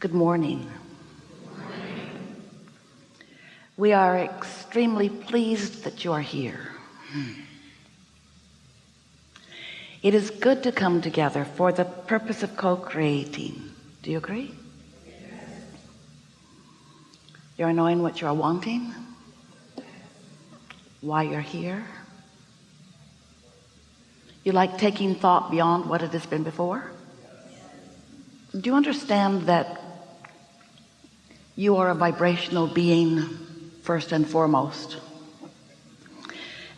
Good morning. We are extremely pleased that you are here. Hmm. It is good to come together for the purpose of co-creating. Do you agree? You're knowing what you're wanting, why you're here. You like taking thought beyond what it has been before? Do you understand that you are a vibrational being first and foremost.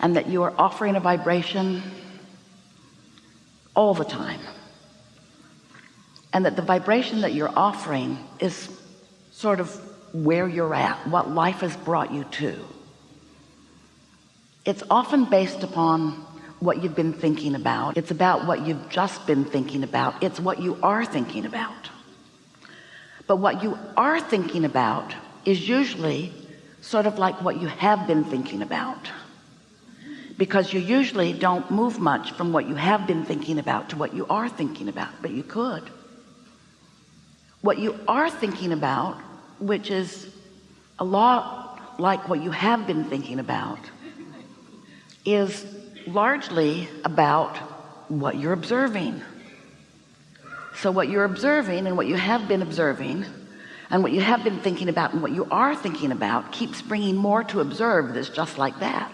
And that you are offering a vibration all the time. And that the vibration that you're offering is sort of where you're at what life has brought you to. It's often based upon what you've been thinking about. It's about what you've just been thinking about. It's what you are thinking about but what you are thinking about is usually sort of like what you have been thinking about. Because you usually don't move much from what you have been thinking about to what you are thinking about but you could. What you are thinking about which is a lot like what you have been thinking about is largely about what you're observing so what you're observing and what you have been observing and what you have been thinking about and what you are thinking about keeps bringing more to observe that's just like that.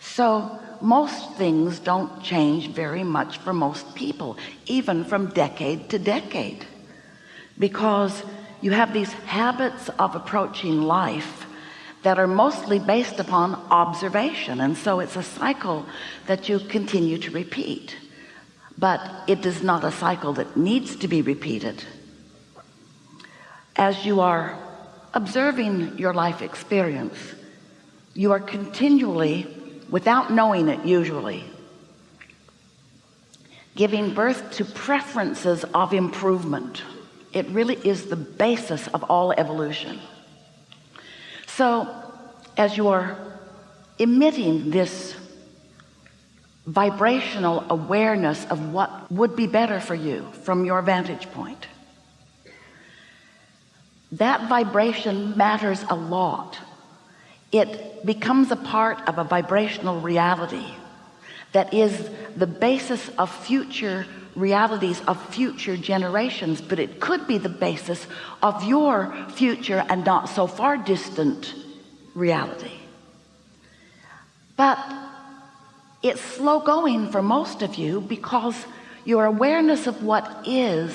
So most things don't change very much for most people even from decade to decade. Because you have these habits of approaching life that are mostly based upon observation and so it's a cycle that you continue to repeat but it is not a cycle that needs to be repeated. As you are observing your life experience you are continually without knowing it usually giving birth to preferences of improvement. It really is the basis of all evolution. So as you are emitting this vibrational awareness of what would be better for you from your vantage point. That vibration matters a lot. It becomes a part of a vibrational reality that is the basis of future realities of future generations but it could be the basis of your future and not so far distant reality. But it's slow going for most of you because your awareness of what is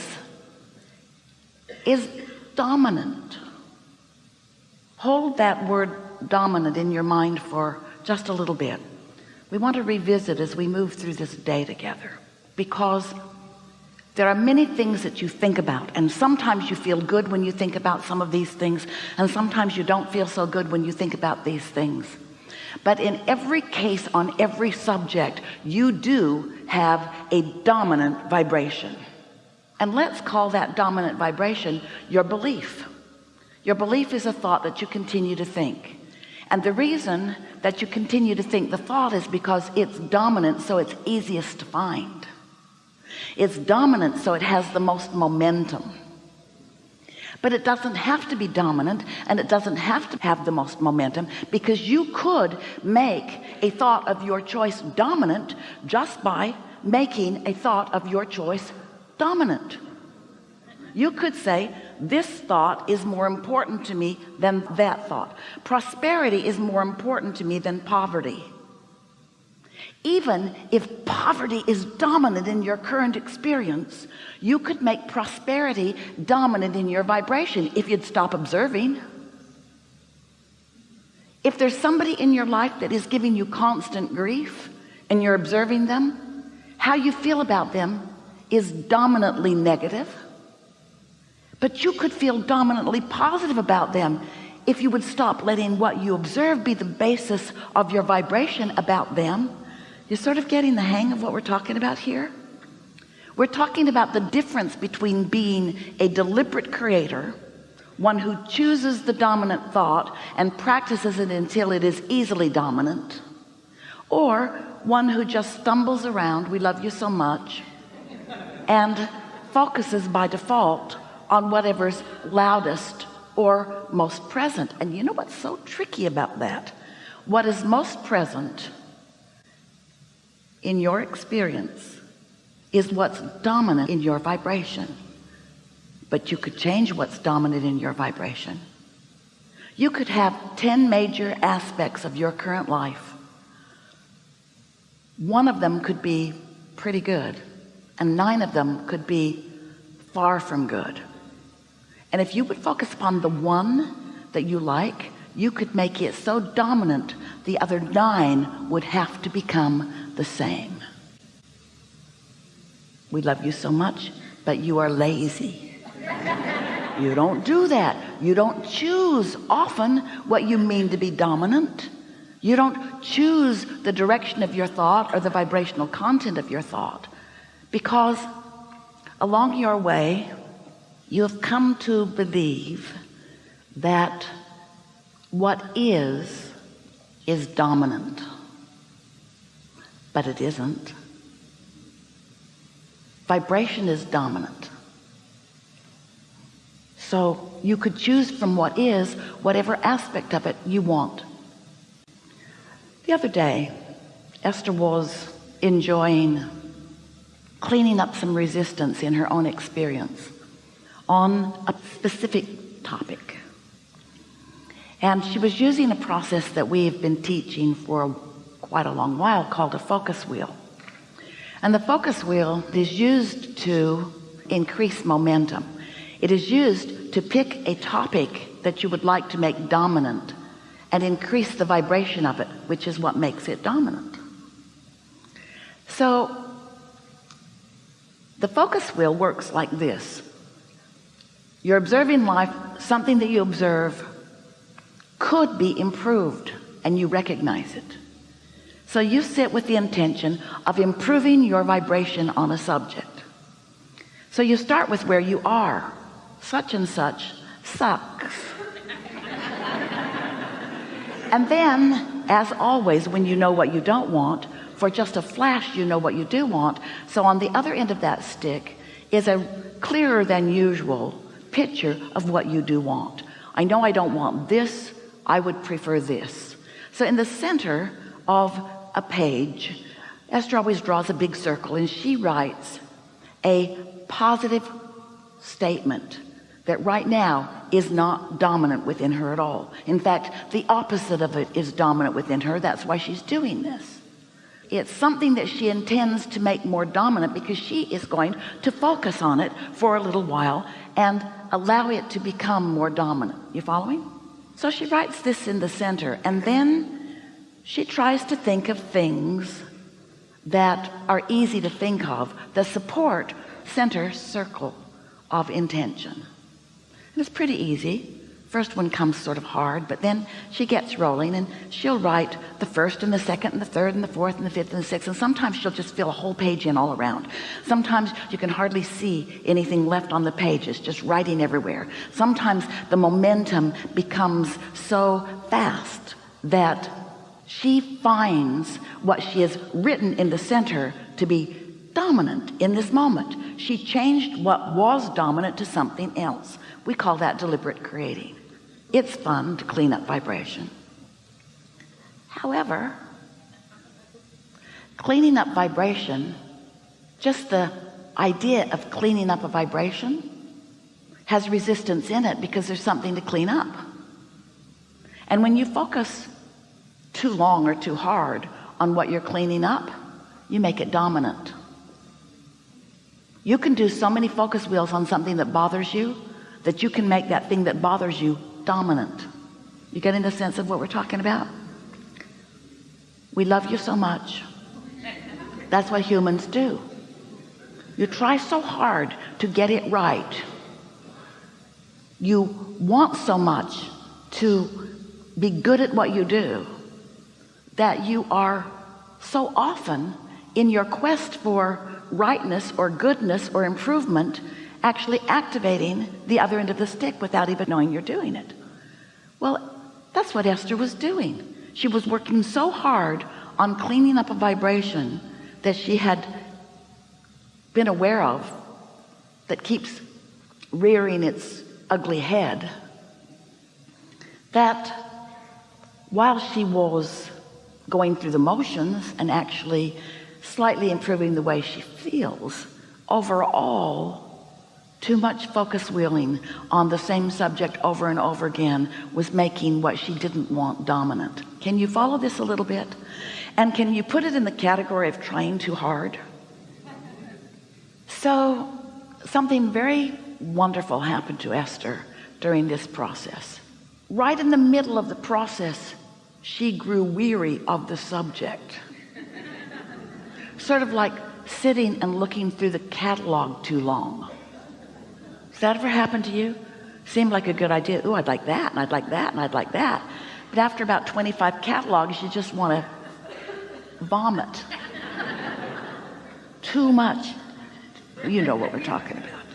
is dominant. Hold that word dominant in your mind for just a little bit. We want to revisit as we move through this day together because there are many things that you think about and sometimes you feel good when you think about some of these things and sometimes you don't feel so good when you think about these things but in every case on every subject you do have a dominant vibration. And let's call that dominant vibration your belief. Your belief is a thought that you continue to think. And the reason that you continue to think the thought is because it's dominant so it's easiest to find. It's dominant so it has the most momentum but it doesn't have to be dominant and it doesn't have to have the most momentum because you could make a thought of your choice dominant just by making a thought of your choice dominant. You could say this thought is more important to me than that thought. Prosperity is more important to me than poverty even if poverty is dominant in your current experience you could make prosperity dominant in your vibration if you'd stop observing. If there's somebody in your life that is giving you constant grief and you're observing them how you feel about them is dominantly negative. But you could feel dominantly positive about them if you would stop letting what you observe be the basis of your vibration about them you're sort of getting the hang of what we're talking about here? We're talking about the difference between being a deliberate creator one who chooses the dominant thought and practices it until it is easily dominant or one who just stumbles around we love you so much and focuses by default on whatever's loudest or most present. And you know what's so tricky about that? What is most present in your experience is what's dominant in your vibration. But you could change what's dominant in your vibration. You could have 10 major aspects of your current life. One of them could be pretty good and nine of them could be far from good. And if you would focus upon the one that you like you could make it so dominant the other nine would have to become the same. We love you so much but you are lazy. You don't do that. You don't choose often what you mean to be dominant. You don't choose the direction of your thought or the vibrational content of your thought because along your way you have come to believe that what is is dominant but it isn't. Vibration is dominant. So you could choose from what is whatever aspect of it you want. The other day Esther was enjoying cleaning up some resistance in her own experience on a specific topic. And she was using a process that we've been teaching for quite a long while called a focus wheel. And the focus wheel is used to increase momentum. It is used to pick a topic that you would like to make dominant and increase the vibration of it which is what makes it dominant. So the focus wheel works like this. You're observing life. Something that you observe could be improved and you recognize it so you sit with the intention of improving your vibration on a subject. So you start with where you are. Such and such sucks. And then as always when you know what you don't want for just a flash you know what you do want so on the other end of that stick is a clearer than usual picture of what you do want. I know I don't want this I would prefer this. So in the center of a page. Esther always draws a big circle and she writes a positive statement that right now is not dominant within her at all. In fact the opposite of it is dominant within her. That's why she's doing this. It's something that she intends to make more dominant because she is going to focus on it for a little while and allow it to become more dominant. You following? So she writes this in the center and then she tries to think of things that are easy to think of the support center circle of intention. And it's pretty easy. First one comes sort of hard but then she gets rolling and she'll write the first and the second and the third and the fourth and the fifth and the sixth and sometimes she'll just fill a whole page in all around. Sometimes you can hardly see anything left on the page. It's just writing everywhere. Sometimes the momentum becomes so fast that she finds what she has written in the center to be dominant in this moment. She changed what was dominant to something else. We call that deliberate creating. It's fun to clean up vibration. However cleaning up vibration just the idea of cleaning up a vibration has resistance in it because there's something to clean up. And when you focus too long or too hard on what you're cleaning up you make it dominant. You can do so many focus wheels on something that bothers you that you can make that thing that bothers you dominant. You getting the sense of what we're talking about? We love you so much. That's what humans do. You try so hard to get it right. You want so much to be good at what you do that you are so often in your quest for rightness or goodness or improvement actually activating the other end of the stick without even knowing you're doing it. Well that's what Esther was doing. She was working so hard on cleaning up a vibration that she had been aware of that keeps rearing its ugly head. That while she was going through the motions and actually slightly improving the way she feels. Overall too much focus wheeling on the same subject over and over again was making what she didn't want dominant. Can you follow this a little bit? And can you put it in the category of trying too hard? So something very wonderful happened to Esther during this process. Right in the middle of the process she grew weary of the subject. Sort of like sitting and looking through the catalog too long. Does that ever happen to you? Seemed like a good idea. Oh I'd like that and I'd like that and I'd like that. But after about 25 catalogs you just want to vomit. Too much you know what we're talking about.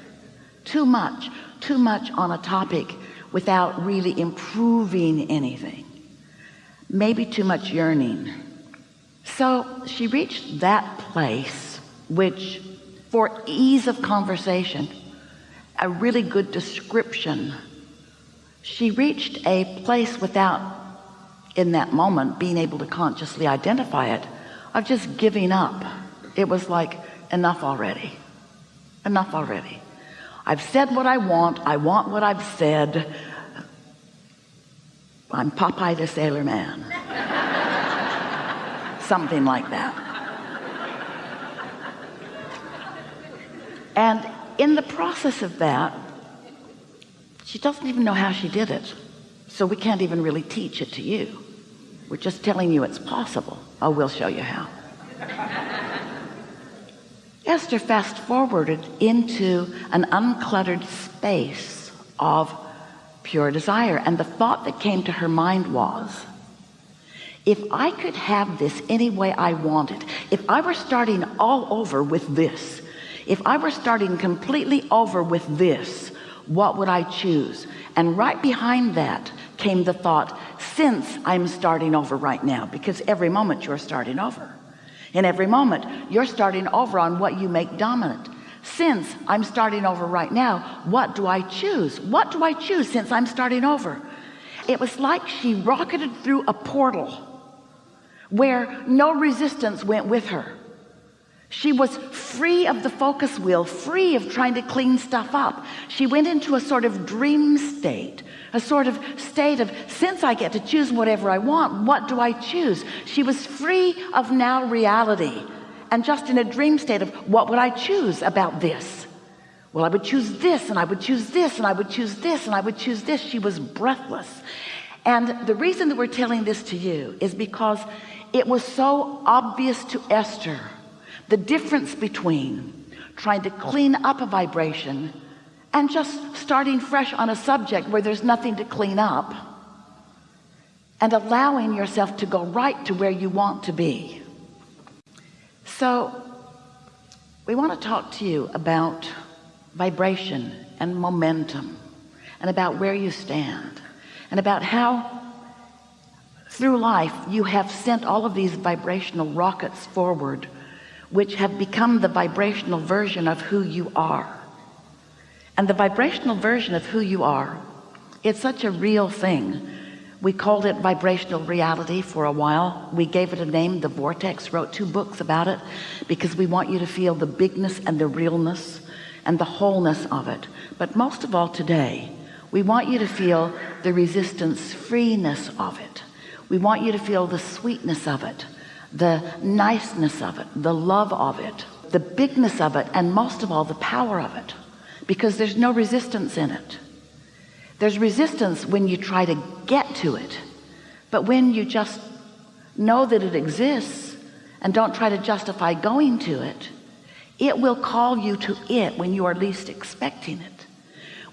Too much too much on a topic without really improving anything maybe too much yearning. So she reached that place which for ease of conversation a really good description. She reached a place without in that moment being able to consciously identify it of just giving up. It was like enough already. Enough already. I've said what I want. I want what I've said I'm Popeye the Sailor Man. Something like that. And in the process of that she doesn't even know how she did it. So we can't even really teach it to you. We're just telling you it's possible. Oh we'll show you how. Esther fast forwarded into an uncluttered space of pure desire and the thought that came to her mind was if I could have this any way I wanted if I were starting all over with this if I were starting completely over with this what would I choose? And right behind that came the thought since I'm starting over right now because every moment you're starting over. In every moment you're starting over on what you make dominant since I'm starting over right now what do I choose? What do I choose since I'm starting over? It was like she rocketed through a portal where no resistance went with her. She was free of the focus wheel free of trying to clean stuff up. She went into a sort of dream state a sort of state of since I get to choose whatever I want what do I choose? She was free of now reality and just in a dream state of what would I choose about this? Well I would choose this and I would choose this and I would choose this and I would choose this. She was breathless. And the reason that we're telling this to you is because it was so obvious to Esther the difference between trying to clean up a vibration and just starting fresh on a subject where there's nothing to clean up and allowing yourself to go right to where you want to be so we want to talk to you about vibration and momentum and about where you stand and about how through life you have sent all of these vibrational rockets forward which have become the vibrational version of who you are. And the vibrational version of who you are it's such a real thing we called it vibrational reality for a while. We gave it a name the vortex wrote two books about it because we want you to feel the bigness and the realness and the wholeness of it. But most of all today we want you to feel the resistance freeness of it. We want you to feel the sweetness of it the niceness of it the love of it the bigness of it and most of all the power of it because there's no resistance in it there's resistance when you try to get to it. But when you just know that it exists and don't try to justify going to it it will call you to it when you are least expecting it.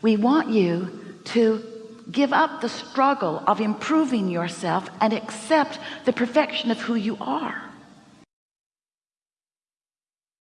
We want you to give up the struggle of improving yourself and accept the perfection of who you are